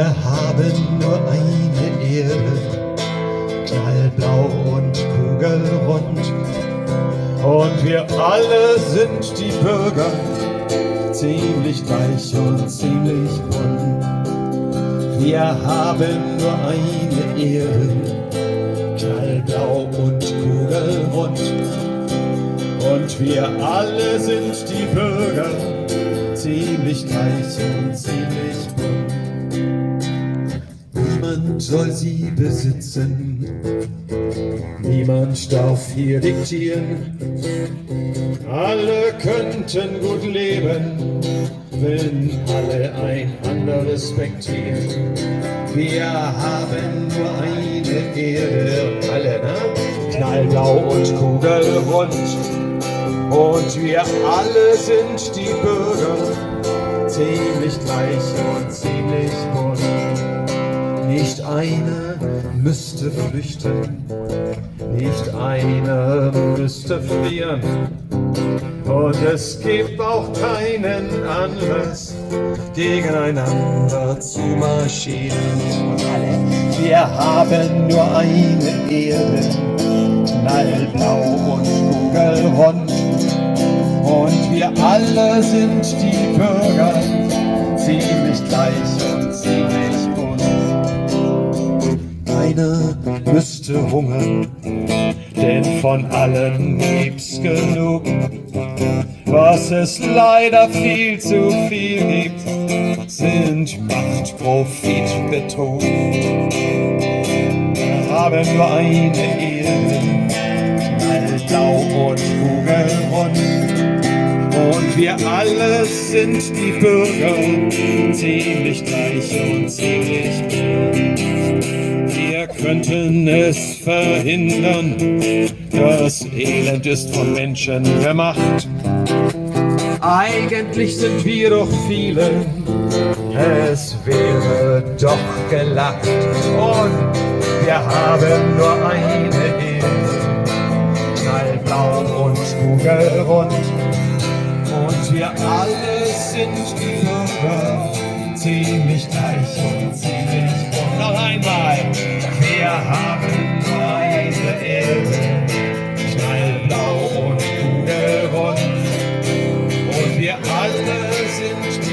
Wir haben nur eine Erde, knallblau und kugelrund. Und wir alle sind die Bürger, ziemlich gleich und ziemlich bunt. Wir haben nur eine Erde, knallblau und kugelrund. Und wir alle sind die Bürger, ziemlich gleich und ziemlich bunt. Niemand soll sie besitzen, niemand darf hier diktieren. Alle könnten gut leben, wenn alle einander respektieren. Wir haben nur eine Erde, alle, ne? Knallblau und kugelrund. Und wir alle sind die Bürger, ziemlich gleich und ziemlich bunt. Nicht einer müsste flüchten, nicht einer müsste fliehen. Und es gibt auch keinen Anlass, gegeneinander zu marschieren. Wir haben nur eine Erde, knallblau und kugelrund. Wir alle sind die Bürger, ziemlich gleich und ziemlich bunt. Keiner müsste hungern, denn von allen gibt's genug. Was es leider viel zu viel gibt, sind Macht, Profit, Betrug. Wir haben nur eine Erde, knallblau und kugelrund. Wir alle sind die Bürger, ziemlich gleich und ziemlich bunt. Wir könnten es verhindern, das Elend ist von Menschen gemacht. Eigentlich sind wir doch viele, es wäre doch gelacht. Und wir haben nur wir alle sind Stürmer, ziemlich gleich und ziemlich bunt. Noch einmal, wir haben beide eine Erde, und gute Und wir alle sind Stürmer,